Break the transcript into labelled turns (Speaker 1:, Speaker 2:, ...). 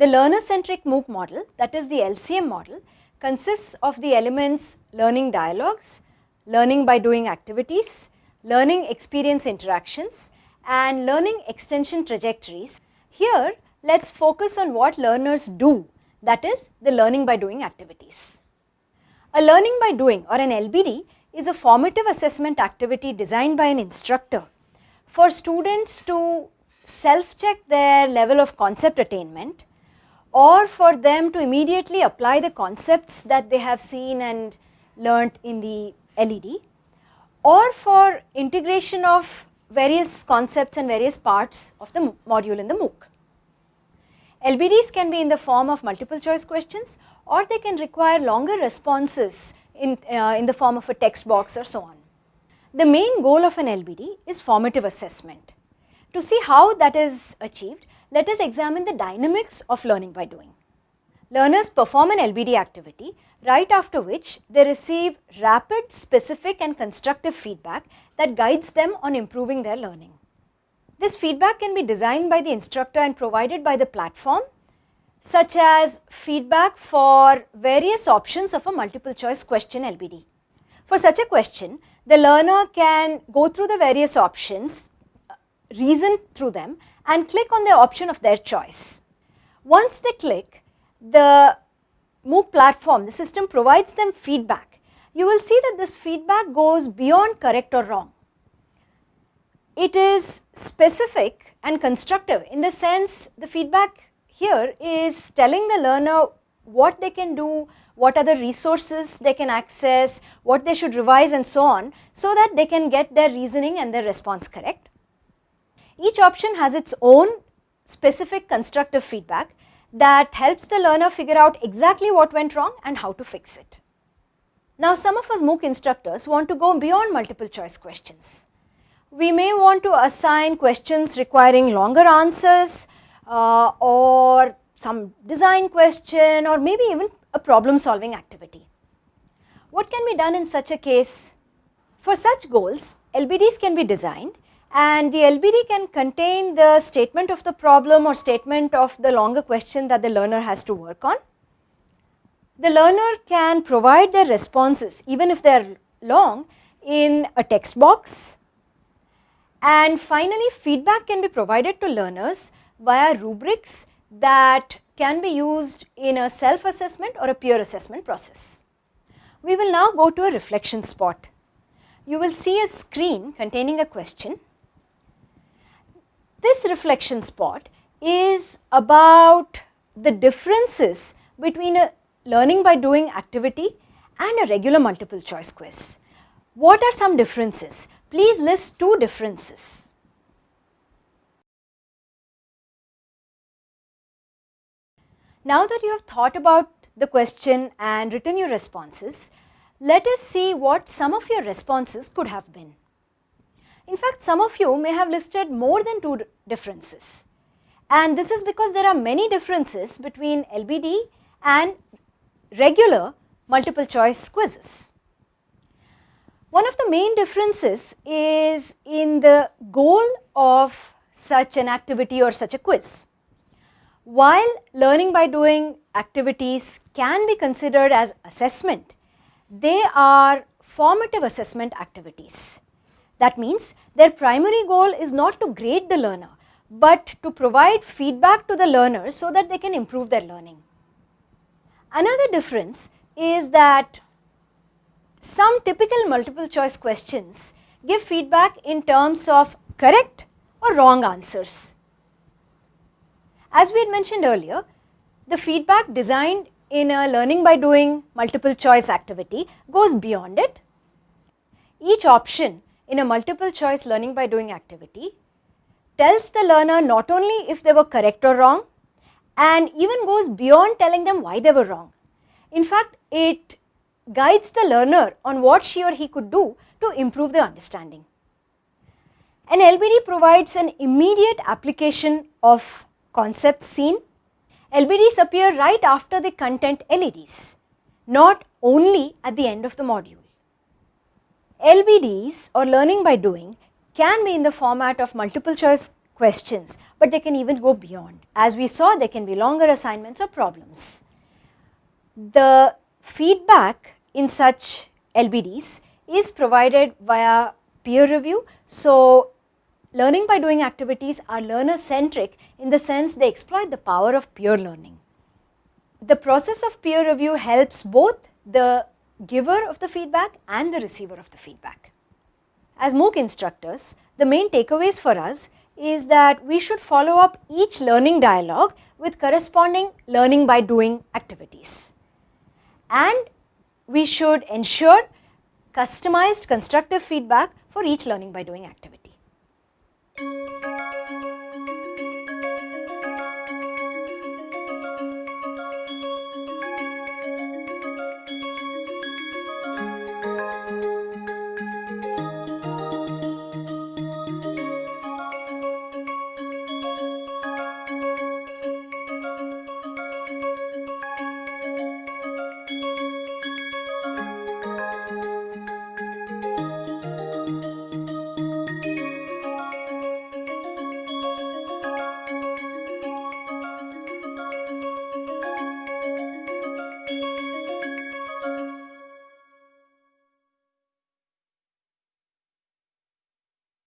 Speaker 1: The learner centric MOOC model that is the LCM model consists of the elements learning dialogues, learning by doing activities, learning experience interactions and learning extension trajectories. Here let us focus on what learners do that is the learning by doing activities. A learning by doing or an LBD is a formative assessment activity designed by an instructor for students to self check their level of concept attainment or for them to immediately apply the concepts that they have seen and learnt in the LED or for integration of various concepts and various parts of the module in the MOOC. LBDs can be in the form of multiple choice questions or they can require longer responses in, uh, in the form of a text box or so on. The main goal of an LBD is formative assessment. To see how that is achieved, let us examine the dynamics of learning by doing. Learners perform an LBD activity right after which they receive rapid, specific and constructive feedback that guides them on improving their learning. This feedback can be designed by the instructor and provided by the platform such as feedback for various options of a multiple choice question LBD. For such a question, the learner can go through the various options, uh, reason through them and click on the option of their choice. Once they click, the MOOC platform, the system provides them feedback. You will see that this feedback goes beyond correct or wrong. It is specific and constructive in the sense the feedback here is telling the learner what they can do, what are the resources they can access, what they should revise and so on so that they can get their reasoning and their response correct. Each option has its own specific constructive feedback that helps the learner figure out exactly what went wrong and how to fix it. Now some of us MOOC instructors want to go beyond multiple choice questions. We may want to assign questions requiring longer answers uh, or some design question or maybe even a problem solving activity. What can be done in such a case? For such goals, LBDs can be designed and the LBD can contain the statement of the problem or statement of the longer question that the learner has to work on. The learner can provide their responses even if they are long in a text box and finally feedback can be provided to learners via rubrics that can be used in a self assessment or a peer assessment process. We will now go to a reflection spot. You will see a screen containing a question this reflection spot is about the differences between a learning by doing activity and a regular multiple choice quiz. What are some differences? Please list two differences. Now that you have thought about the question and written your responses, let us see what some of your responses could have been. In fact, some of you may have listed more than two differences and this is because there are many differences between LBD and regular multiple choice quizzes. One of the main differences is in the goal of such an activity or such a quiz. While learning by doing activities can be considered as assessment, they are formative assessment activities. That means their primary goal is not to grade the learner, but to provide feedback to the learner so that they can improve their learning. Another difference is that some typical multiple choice questions give feedback in terms of correct or wrong answers. As we had mentioned earlier, the feedback designed in a learning by doing multiple choice activity goes beyond it. Each option in a multiple choice learning by doing activity tells the learner not only if they were correct or wrong and even goes beyond telling them why they were wrong. In fact, it guides the learner on what she or he could do to improve their understanding. An LBD provides an immediate application of concepts seen. LBDs appear right after the content LEDs, not only at the end of the module. LBDs or learning by doing can be in the format of multiple choice questions, but they can even go beyond. As we saw, there can be longer assignments or problems. The feedback in such LBDs is provided via peer review. So, learning by doing activities are learner centric in the sense they exploit the power of peer learning. The process of peer review helps both the giver of the feedback and the receiver of the feedback. As MOOC instructors, the main takeaways for us is that we should follow up each learning dialogue with corresponding learning by doing activities. And we should ensure customized constructive feedback for each learning by doing activity.